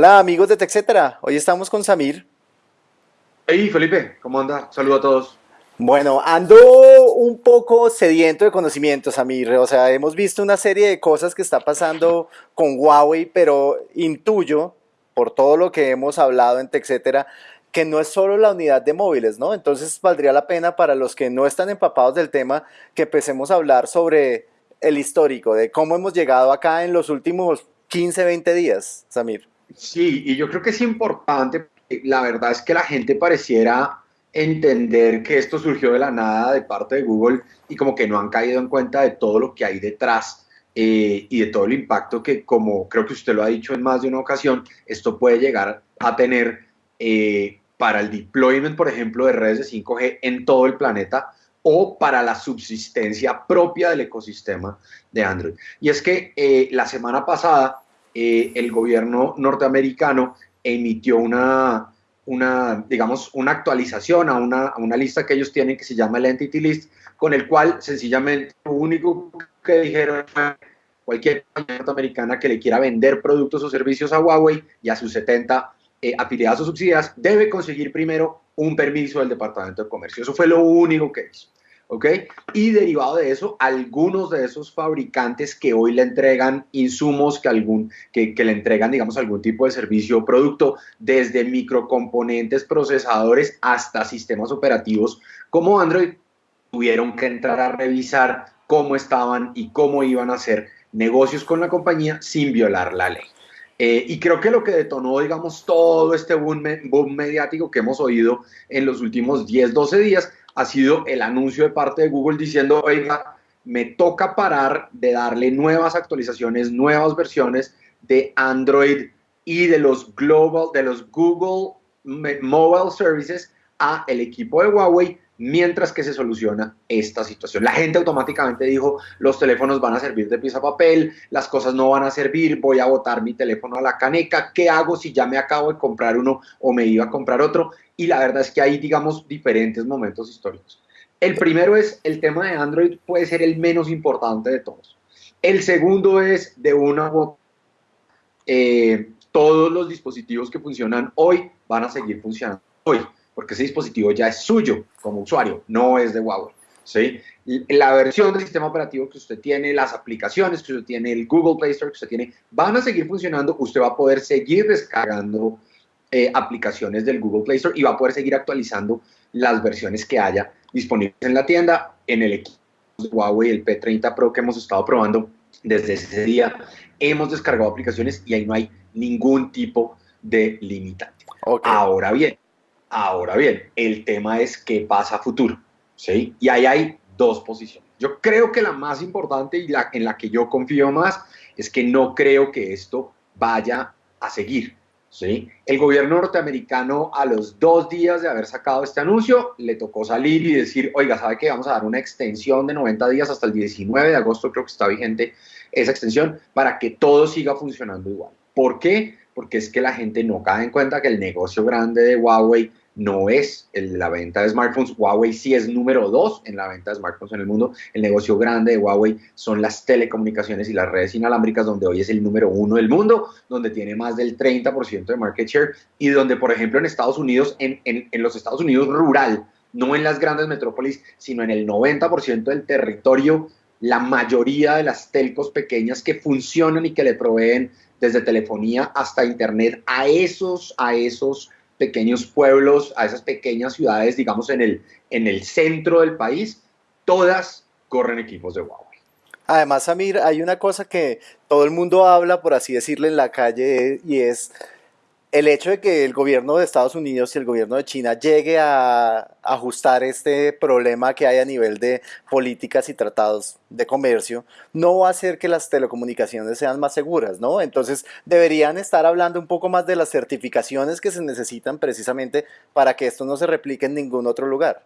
Hola amigos de TechCetera, hoy estamos con Samir. Hey Felipe, ¿cómo anda? Saludo a todos. Bueno, ando un poco sediento de conocimientos, Samir. O sea, hemos visto una serie de cosas que está pasando con Huawei, pero intuyo, por todo lo que hemos hablado en TechCetera, que no es solo la unidad de móviles, ¿no? Entonces valdría la pena para los que no están empapados del tema que empecemos a hablar sobre el histórico, de cómo hemos llegado acá en los últimos 15, 20 días, Samir. Sí, y yo creo que es importante, la verdad es que la gente pareciera entender que esto surgió de la nada de parte de Google y como que no han caído en cuenta de todo lo que hay detrás eh, y de todo el impacto que, como creo que usted lo ha dicho en más de una ocasión, esto puede llegar a tener eh, para el deployment, por ejemplo, de redes de 5G en todo el planeta o para la subsistencia propia del ecosistema de Android. Y es que eh, la semana pasada eh, el gobierno norteamericano emitió una, digamos, una actualización a una, a una lista que ellos tienen que se llama el Entity List, con el cual sencillamente lo único que dijeron cualquier norteamericana que le quiera vender productos o servicios a Huawei y a sus 70 eh, afiliadas o subsidiadas debe conseguir primero un permiso del Departamento de Comercio. Eso fue lo único que hizo. ¿Ok? Y derivado de eso, algunos de esos fabricantes que hoy le entregan insumos, que, algún, que, que le entregan, digamos, algún tipo de servicio o producto, desde microcomponentes, procesadores, hasta sistemas operativos como Android, tuvieron que entrar a revisar cómo estaban y cómo iban a hacer negocios con la compañía sin violar la ley. Eh, y creo que lo que detonó, digamos, todo este boom, boom, mediático que hemos oído en los últimos 10, 12 días ha sido el anuncio de parte de Google diciendo, oiga, me toca parar de darle nuevas actualizaciones, nuevas versiones de Android y de los global, de los Google Mobile Services a el equipo de Huawei mientras que se soluciona esta situación. La gente automáticamente dijo, los teléfonos van a servir de pieza papel, las cosas no van a servir, voy a botar mi teléfono a la caneca, ¿qué hago si ya me acabo de comprar uno o me iba a comprar otro? Y la verdad es que hay, digamos, diferentes momentos históricos. El primero es el tema de Android, puede ser el menos importante de todos. El segundo es de una eh, todos los dispositivos que funcionan hoy van a seguir funcionando hoy porque ese dispositivo ya es suyo como usuario, no es de Huawei. ¿sí? La versión del sistema operativo que usted tiene, las aplicaciones que usted tiene, el Google Play Store que usted tiene, van a seguir funcionando. Usted va a poder seguir descargando eh, aplicaciones del Google Play Store y va a poder seguir actualizando las versiones que haya disponibles en la tienda, en el equipo de Huawei, el P30 Pro que hemos estado probando desde ese día. Hemos descargado aplicaciones y ahí no hay ningún tipo de limitante. Ahora bien, Ahora bien, el tema es qué pasa a futuro, ¿sí? Y ahí hay dos posiciones. Yo creo que la más importante y la en la que yo confío más es que no creo que esto vaya a seguir, ¿sí? El gobierno norteamericano a los dos días de haber sacado este anuncio le tocó salir y decir, oiga, ¿sabe qué? Vamos a dar una extensión de 90 días hasta el 19 de agosto, creo que está vigente esa extensión, para que todo siga funcionando igual. ¿Por qué? Porque es que la gente no cae en cuenta que el negocio grande de Huawei no es la venta de smartphones. Huawei sí es número dos en la venta de smartphones en el mundo. El negocio grande de Huawei son las telecomunicaciones y las redes inalámbricas, donde hoy es el número uno del mundo, donde tiene más del 30% de market share y donde, por ejemplo, en Estados Unidos, en, en, en los Estados Unidos rural, no en las grandes metrópolis, sino en el 90% del territorio, la mayoría de las telcos pequeñas que funcionan y que le proveen desde telefonía hasta internet a esos, a esos pequeños pueblos, a esas pequeñas ciudades, digamos, en el, en el centro del país, todas corren equipos de Huawei. Además, Samir, hay una cosa que todo el mundo habla, por así decirlo, en la calle y es el hecho de que el gobierno de Estados Unidos y el gobierno de China llegue a ajustar este problema que hay a nivel de políticas y tratados de comercio, no va a hacer que las telecomunicaciones sean más seguras, ¿no? Entonces deberían estar hablando un poco más de las certificaciones que se necesitan precisamente para que esto no se replique en ningún otro lugar.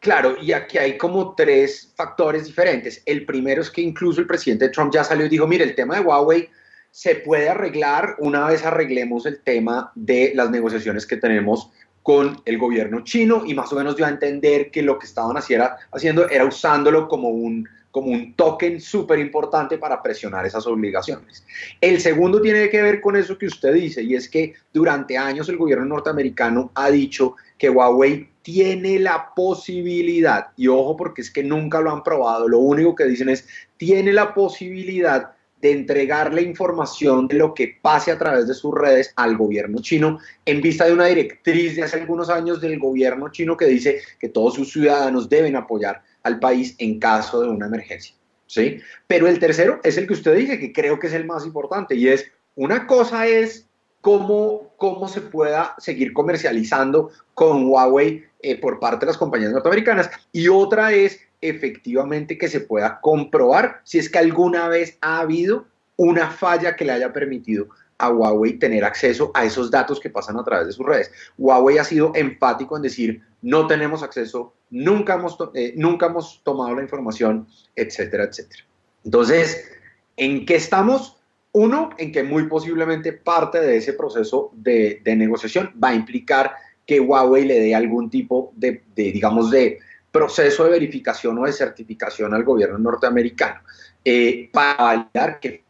Claro, y aquí hay como tres factores diferentes. El primero es que incluso el presidente Trump ya salió y dijo, mire, el tema de Huawei se puede arreglar una vez arreglemos el tema de las negociaciones que tenemos con el gobierno chino y más o menos dio a entender que lo que estaban haciendo era usándolo como un, como un token súper importante para presionar esas obligaciones. El segundo tiene que ver con eso que usted dice y es que durante años el gobierno norteamericano ha dicho que Huawei tiene la posibilidad, y ojo porque es que nunca lo han probado, lo único que dicen es, tiene la posibilidad de entregarle información de lo que pase a través de sus redes al gobierno chino en vista de una directriz de hace algunos años del gobierno chino que dice que todos sus ciudadanos deben apoyar al país en caso de una emergencia. ¿sí? Pero el tercero es el que usted dice, que creo que es el más importante, y es, una cosa es cómo, cómo se pueda seguir comercializando con Huawei eh, por parte de las compañías norteamericanas, y otra es efectivamente que se pueda comprobar si es que alguna vez ha habido una falla que le haya permitido a Huawei tener acceso a esos datos que pasan a través de sus redes. Huawei ha sido enfático en decir, no tenemos acceso, nunca hemos, eh, nunca hemos tomado la información, etcétera, etcétera. Entonces, ¿en qué estamos? Uno, en que muy posiblemente parte de ese proceso de, negociación va a implicar que Huawei le dé algún tipo de digamos, de, proceso de verificación o de certificación al gobierno norteamericano eh, para validar que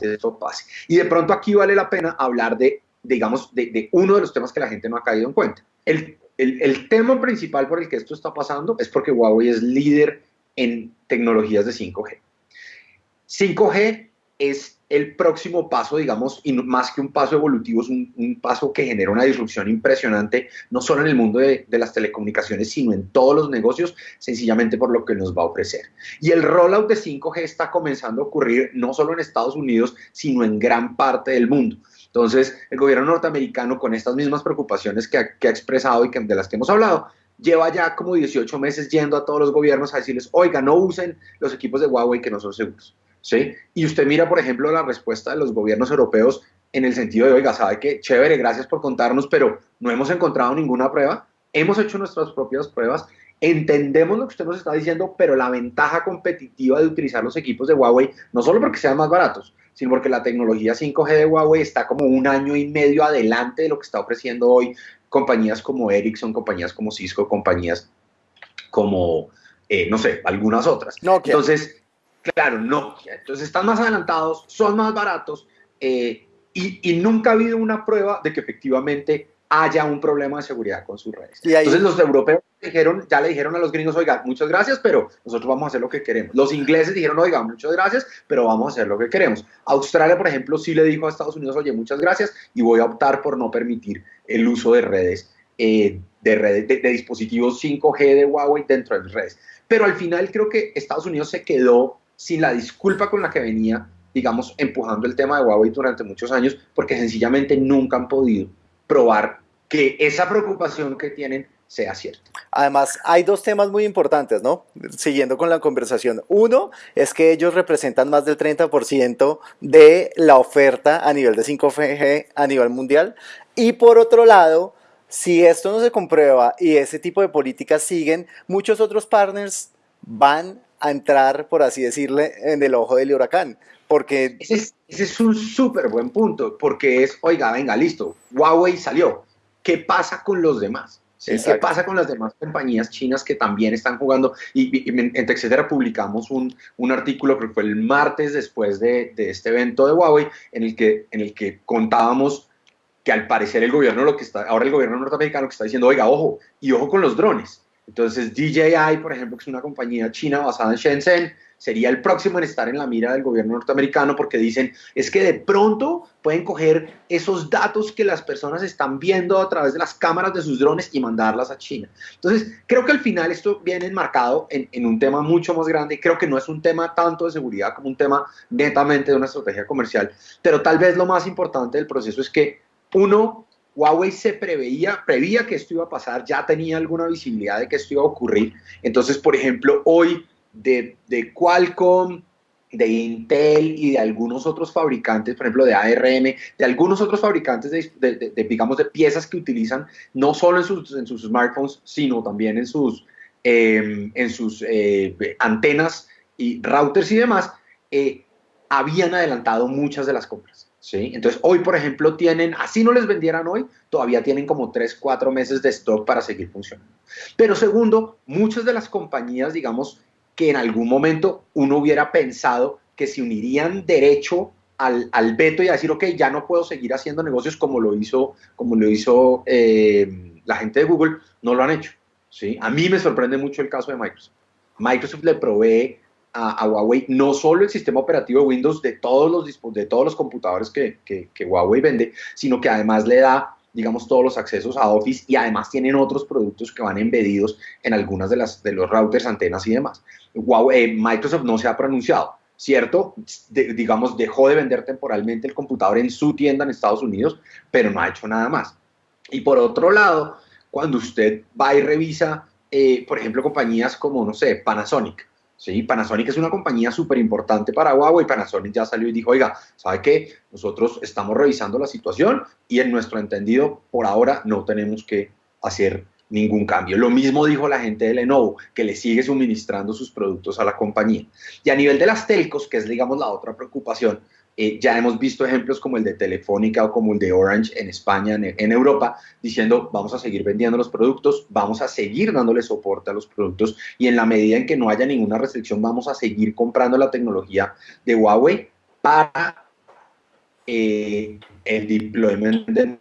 esto pase. Y de pronto aquí vale la pena hablar de, digamos, de, uno de los temas que la gente no ha caído en cuenta. El, el, el tema principal por el que esto está pasando es porque Huawei es líder en tecnologías de 5G. 5G es el próximo paso, digamos, y más que un paso evolutivo, es un, paso que genera una disrupción impresionante, no solo en el mundo de, las telecomunicaciones, sino en todos los negocios, sencillamente por lo que nos va a ofrecer. Y el rollout de 5G está comenzando a ocurrir no solo en Estados Unidos, sino en gran parte del mundo. Entonces, el gobierno norteamericano, con estas mismas preocupaciones que ha, expresado y que, de las que hemos hablado, lleva ya como 18 meses yendo a todos los gobiernos a decirles, oiga, no usen los equipos de Huawei que no son seguros. ¿Sí? Y usted mira, por ejemplo, la respuesta de los gobiernos europeos en el sentido de, oiga, sabe que chévere, gracias por contarnos, pero no hemos encontrado ninguna prueba, hemos hecho nuestras propias pruebas, entendemos lo que usted nos está diciendo, pero la ventaja competitiva de utilizar los equipos de Huawei, no solo porque sean más baratos, sino porque la tecnología 5G de Huawei está como un año y medio adelante de lo que está ofreciendo hoy compañías como Ericsson, compañías como Cisco, compañías como, eh, no sé, algunas otras. Entonces, Claro, no. Entonces están más adelantados, son más baratos eh, y, nunca ha habido una prueba de que efectivamente haya un problema de seguridad con sus redes. Entonces los europeos dijeron, ya le dijeron a los gringos, oiga, muchas gracias, pero nosotros vamos a hacer lo que queremos. Los ingleses dijeron, oiga, muchas gracias, pero vamos a hacer lo que queremos. Australia, por ejemplo, sí le dijo a Estados Unidos, oye, muchas gracias, y voy a optar por no permitir el uso de redes, eh, de, redes de, de dispositivos 5G de Huawei dentro de las redes. Pero al final creo que Estados Unidos se quedó sin la disculpa con la que venía, digamos, empujando el tema de Huawei durante muchos años, porque sencillamente nunca han podido probar que esa preocupación que tienen sea cierta. Además, hay dos temas muy importantes, ¿no? Siguiendo con la conversación. Uno es que ellos representan más del 30% de la oferta a nivel de 5G a nivel mundial. Y por otro lado, si esto no se comprueba y ese tipo de políticas siguen, muchos otros partners van a entrar, por así decirle, en el ojo del huracán. Porque... Ese es, un súper buen punto, porque es, oiga, venga, listo, Huawei salió. ¿Qué pasa con los demás? ¿Qué pasa con las demás compañías chinas que también están jugando? Y, en etcétera publicamos un, un, artículo que fue el martes después de, de, este evento de Huawei en el, que, en el que contábamos que al parecer el gobierno, lo que está, ahora el gobierno norteamericano que está diciendo, oiga, ojo, y ojo con los drones. Entonces DJI, por ejemplo, que es una compañía china basada en Shenzhen, sería el próximo en estar en la mira del gobierno norteamericano porque dicen, es que de pronto pueden coger esos datos que las personas están viendo a través de las cámaras de sus drones y mandarlas a China. Entonces, creo que al final esto viene enmarcado en, en un tema mucho más grande. Creo que no es un tema tanto de seguridad como un tema netamente de una estrategia comercial, pero tal vez lo más importante del proceso es que uno Huawei se preveía, prevía que esto iba a pasar, ya tenía alguna visibilidad de que esto iba a ocurrir. Entonces, por ejemplo, hoy de, Qualcomm, de Intel y de algunos otros fabricantes, por ejemplo de ARM, de algunos otros fabricantes de, digamos, de piezas que utilizan no solo en sus, en sus smartphones, sino también en sus, em, en sus eh, antenas y routers y demás, eh, habían adelantado muchas de las compras. ¿Sí? Entonces, hoy, por ejemplo, tienen, así no les vendieran hoy, todavía tienen como 3, 4 meses de stock para seguir funcionando. Pero segundo, muchas de las compañías, digamos, que en algún momento uno hubiera pensado que se unirían derecho al, al veto y a decir, ok, ya no puedo seguir haciendo negocios como lo hizo, como lo hizo eh, la gente de Google, no lo han hecho. ¿sí? A mí me sorprende mucho el caso de Microsoft. Microsoft le provee a, Huawei no solo el sistema operativo de Windows de todos los, de todos los computadores que, que, Huawei vende, sino que además le da digamos, todos los accesos a Office y además tienen otros productos que van embedidos en algunas de, las, de los routers, antenas y demás. Huawei, eh, Microsoft no se ha pronunciado, ¿cierto? digamos, dejó de vender temporalmente el computador en su tienda en Estados Unidos, pero no ha hecho nada más. Y por otro lado, cuando usted va y revisa, eh, por ejemplo, compañías como, no sé, Panasonic, ¿sí? Panasonic es una compañía súper importante para Huawei. Panasonic ya salió y dijo, oiga, ¿sabe qué? Nosotros estamos revisando la situación y en nuestro entendido, por ahora no tenemos que hacer ningún cambio. Lo mismo dijo la gente de Lenovo, que le sigue suministrando sus productos a la compañía. Y a nivel de las telcos, que es, digamos, la otra preocupación, eh, ya hemos visto ejemplos como el de Telefónica o como el de Orange en España, en, Europa, diciendo vamos a seguir vendiendo los productos, vamos a seguir dándole soporte a los productos y en la medida en que no haya ninguna restricción vamos a seguir comprando la tecnología de Huawei para eh, el deployment de...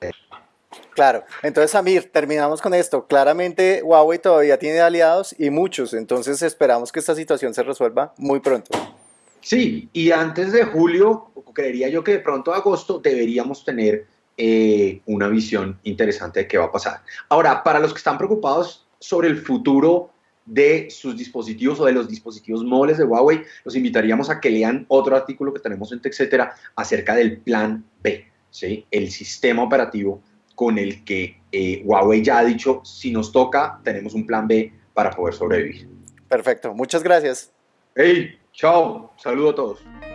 Claro, entonces Amir, terminamos con esto. Claramente Huawei todavía tiene aliados y muchos, entonces esperamos que esta situación se resuelva muy pronto. Sí, y antes de julio, creería yo que de pronto agosto deberíamos tener eh, una visión interesante de qué va a pasar. Ahora, para los que están preocupados sobre el futuro de sus dispositivos o de los dispositivos móviles de Huawei, los invitaríamos a que lean otro artículo que tenemos en TechCetera acerca del plan B, ¿sí? el sistema operativo con el que eh, Huawei ya ha dicho, si nos toca, tenemos un plan B para poder sobrevivir. Perfecto, muchas gracias. Hey, chao, saludo a todos.